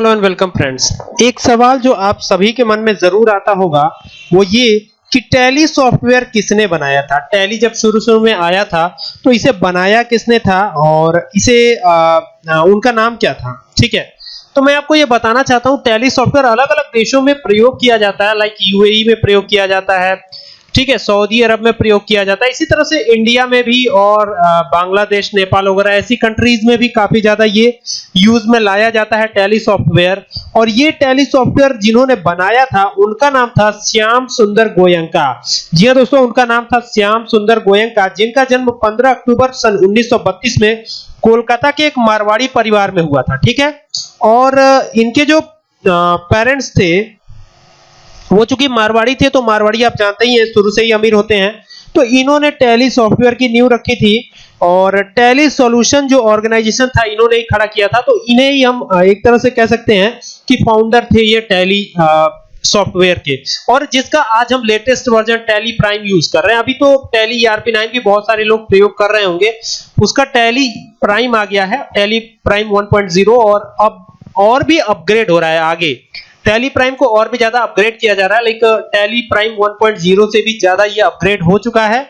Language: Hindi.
Hello and welcome friends. एक सवाल जो आप सभी के मन में ज़रूर आता होगा वो ये कि टैली सॉफ्टवेयर किसने बनाया था? टैली जब शुरू शुरू में आया था तो इसे बनाया किसने था और इसे आ, आ, उनका नाम क्या था? ठीक है? तो मैं आपको ये बताना चाहता हूँ टैली सॉफ्टवेयर अलग अलग देशों में प्रयोग किया जाता है लाइक यूएई में प्रयोग किया जाता है ठीक है, सऊदी अरब में प्रयोग किया जाता है। इसी तरह से इंडिया में भी और बांग्लादेश, नेपाल वगैरह ऐसी कंट्रीज़ में भी काफ़ी ज़्यादा ये यूज़ में लाया जाता है टैली सॉफ्टवेयर और ये टैली सॉफ्टवेयर जिन्होंने बनाया था, उनका नाम था श्याम सुंदर गोयंका। जी हाँ दोस्तों, उनका नाम था श्याम सुंदर गोयंका, जिनका जन्म 15 अक्टूबर सन 1932 में कोलकाता के एक मारवाड़ी परिवार में हुआ था, ठीक है? और इनके जो पेरेंट्स थे वो चूँकि मारवाड़ी थे तो मारवाड़ी आप जानते ही हैं, शुरू से ही अमीर होते हैं। तो इन्होंने टैली सॉफ्टवेयर की न्यू रखी थी और टैली सॉल्यूशन जो ऑर्गेनाइजेशन था, इन्होंने ही खड़ा किया था। तो इन्हें ही हम एक तरह से कह सकते हैं कि फाउंडर थे ये टैली सॉफ्टवेयर के। और जिसका आज हम latest version Tally Prime use कर रहे हैं। अभी तो टैली ईआरपी नाइन भी बहुत सारे लोग प्रयोग कर रहे होंगे। उसका टैली प्राइम आ गया है, टैली प्राइम 1.0 और अब, और भी अपग्रेड हो रहा है आगे। टैली प्राइम को और भी ज़्यादा अपग्रेड किया जा रहा है। लाइक टैली प्राइम 1.0 से भी ज़्यादा ये अपग्रेड हो चुका है।